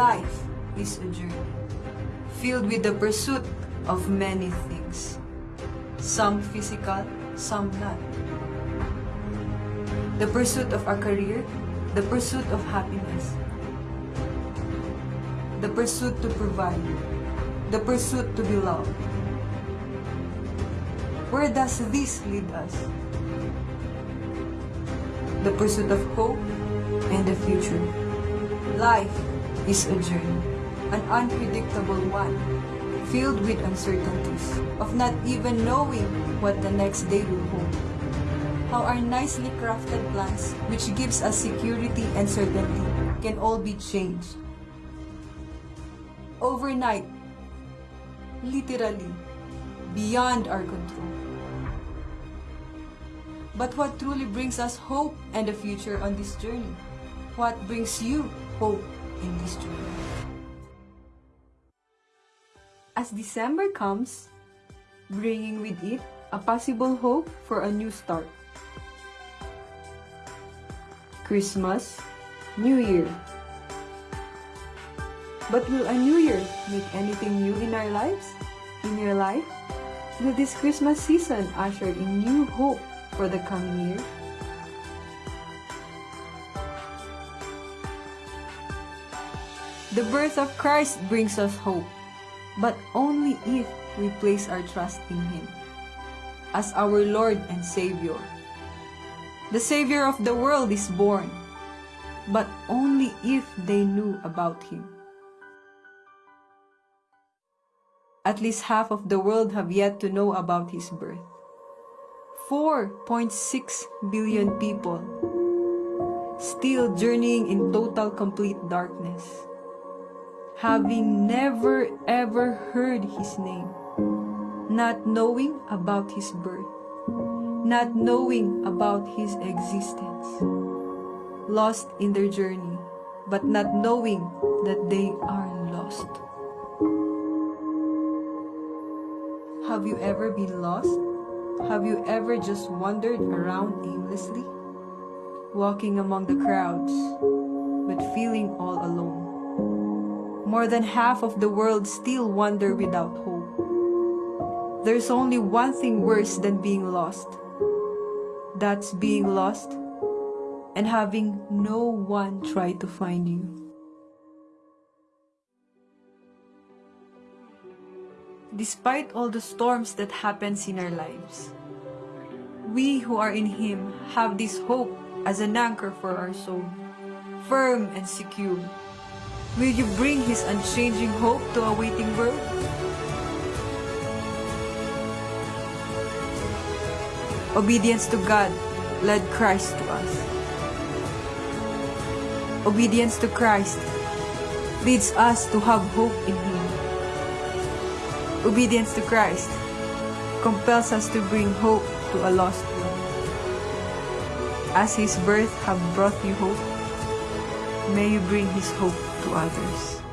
Life is a journey filled with the pursuit of many things. Some physical, some not. The pursuit of our career, the pursuit of happiness, the pursuit to provide, the pursuit to be loved. Where does this lead us? The pursuit of hope and the future. Life is a journey, an unpredictable one, filled with uncertainties, of not even knowing what the next day will hold. How our nicely crafted plans, which gives us security and certainty, can all be changed. Overnight, literally, beyond our control. But what truly brings us hope and a future on this journey? What brings you hope As December comes, bringing with it a possible hope for a new start. Christmas, New Year. But will a new year make anything new in our lives? In your life? Will this Christmas season usher in new hope for the coming year? The birth of Christ brings us hope, but only if we place our trust in Him as our Lord and Savior. The Savior of the world is born, but only if they knew about Him. At least half of the world have yet to know about His birth. 4.6 billion people still journeying in total complete darkness having never ever heard his name, not knowing about his birth, not knowing about his existence, lost in their journey, but not knowing that they are lost. Have you ever been lost? Have you ever just wandered around aimlessly, walking among the crowds, but feeling all alone? More than half of the world still wander without hope. There's only one thing worse than being lost. That's being lost and having no one try to find you. Despite all the storms that happens in our lives, we who are in Him have this hope as an anchor for our soul, firm and secure Will you bring His unchanging hope to a waiting world? Obedience to God led Christ to us. Obedience to Christ leads us to have hope in Him. Obedience to Christ compels us to bring hope to a lost world. As His birth have brought you hope, may you bring His hope to others.